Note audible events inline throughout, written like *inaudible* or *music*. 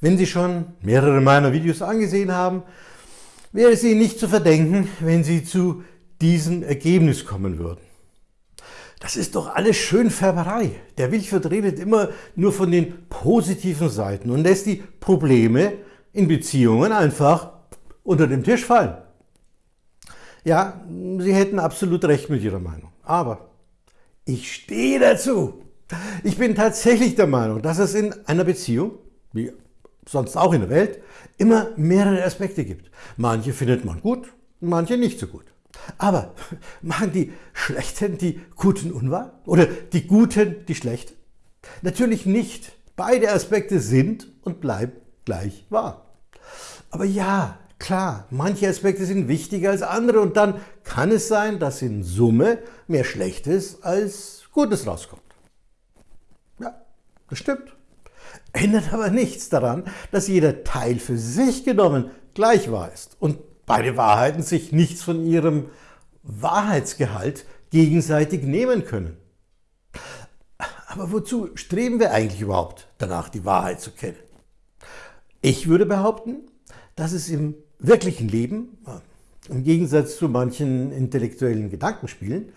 Wenn Sie schon mehrere meiner Videos angesehen haben, wäre es Ihnen nicht zu verdenken, wenn Sie zu diesem Ergebnis kommen würden. Das ist doch alles Schönfärberei. Der Wilchwirt redet immer nur von den positiven Seiten und lässt die Probleme in Beziehungen einfach unter den Tisch fallen. Ja, Sie hätten absolut recht mit Ihrer Meinung. Aber ich stehe dazu. Ich bin tatsächlich der Meinung, dass es in einer Beziehung, wie sonst auch in der Welt, immer mehrere Aspekte gibt. Manche findet man gut, manche nicht so gut. Aber *laughs* machen die Schlechten die Guten unwahr? Oder die Guten die Schlechten? Natürlich nicht. Beide Aspekte sind und bleiben gleich wahr. Aber ja, klar, manche Aspekte sind wichtiger als andere und dann kann es sein, dass in Summe mehr Schlechtes als Gutes rauskommt. Ja, das stimmt. Ändert aber nichts daran, dass jeder Teil für sich genommen gleich wahr ist und beide Wahrheiten sich nichts von ihrem Wahrheitsgehalt gegenseitig nehmen können. Aber wozu streben wir eigentlich überhaupt danach, die Wahrheit zu kennen? Ich würde behaupten, dass es im wirklichen Leben, im Gegensatz zu manchen intellektuellen Gedankenspielen,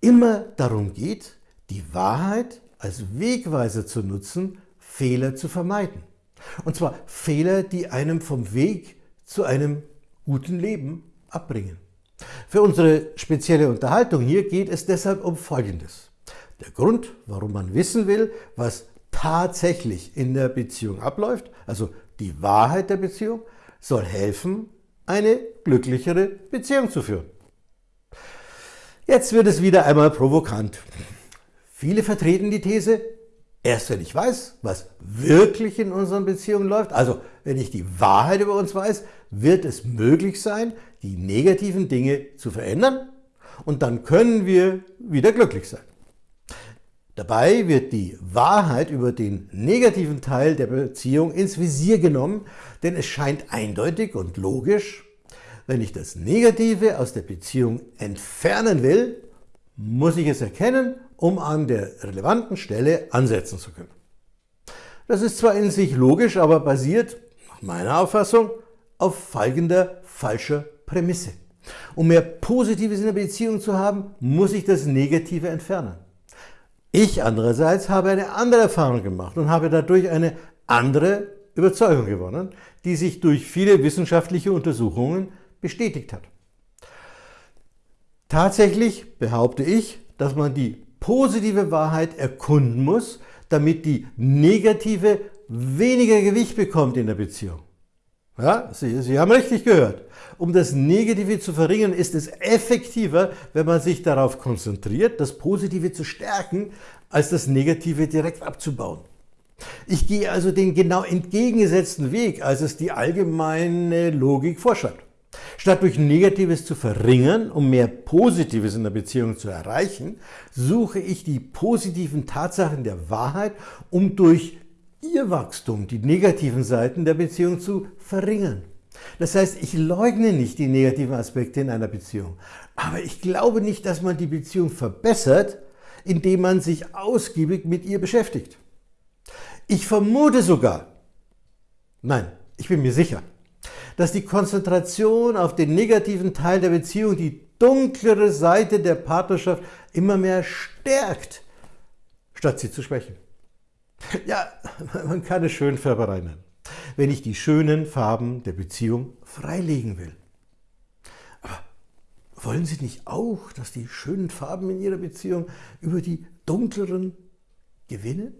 immer darum geht, die Wahrheit als Wegweiser zu nutzen, Fehler zu vermeiden. Und zwar Fehler, die einem vom Weg zu einem guten Leben abbringen. Für unsere spezielle Unterhaltung hier geht es deshalb um Folgendes. Der Grund, warum man wissen will, was tatsächlich in der Beziehung abläuft, also die Wahrheit der Beziehung, soll helfen, eine glücklichere Beziehung zu führen. Jetzt wird es wieder einmal provokant. Viele vertreten die These, erst wenn ich weiß, was wirklich in unseren Beziehungen läuft, also wenn ich die Wahrheit über uns weiß, wird es möglich sein, die negativen Dinge zu verändern und dann können wir wieder glücklich sein. Dabei wird die Wahrheit über den negativen Teil der Beziehung ins Visier genommen, denn es scheint eindeutig und logisch, wenn ich das Negative aus der Beziehung entfernen will, muss ich es erkennen, um an der relevanten Stelle ansetzen zu können. Das ist zwar in sich logisch, aber basiert, nach meiner Auffassung, auf folgender falscher Prämisse. Um mehr Positives in der Beziehung zu haben, muss ich das Negative entfernen. Ich andererseits habe eine andere Erfahrung gemacht und habe dadurch eine andere Überzeugung gewonnen, die sich durch viele wissenschaftliche Untersuchungen bestätigt hat. Tatsächlich behaupte ich, dass man die positive Wahrheit erkunden muss, damit die negative weniger Gewicht bekommt in der Beziehung. Ja, Sie, Sie haben richtig gehört. Um das Negative zu verringern, ist es effektiver, wenn man sich darauf konzentriert, das Positive zu stärken, als das Negative direkt abzubauen. Ich gehe also den genau entgegengesetzten Weg, als es die allgemeine Logik vorschreibt. Statt durch Negatives zu verringern, um mehr Positives in der Beziehung zu erreichen, suche ich die positiven Tatsachen der Wahrheit, um durch ihr Wachstum, die negativen Seiten der Beziehung zu verringern. Das heißt, ich leugne nicht die negativen Aspekte in einer Beziehung, aber ich glaube nicht, dass man die Beziehung verbessert, indem man sich ausgiebig mit ihr beschäftigt. Ich vermute sogar, nein, ich bin mir sicher, dass die Konzentration auf den negativen Teil der Beziehung die dunklere Seite der Partnerschaft immer mehr stärkt, statt sie zu schwächen. *laughs* Ja, man kann es Schönfärberei nennen, wenn ich die schönen Farben der Beziehung freilegen will. Aber wollen Sie nicht auch, dass die schönen Farben in Ihrer Beziehung über die dunkleren gewinnen?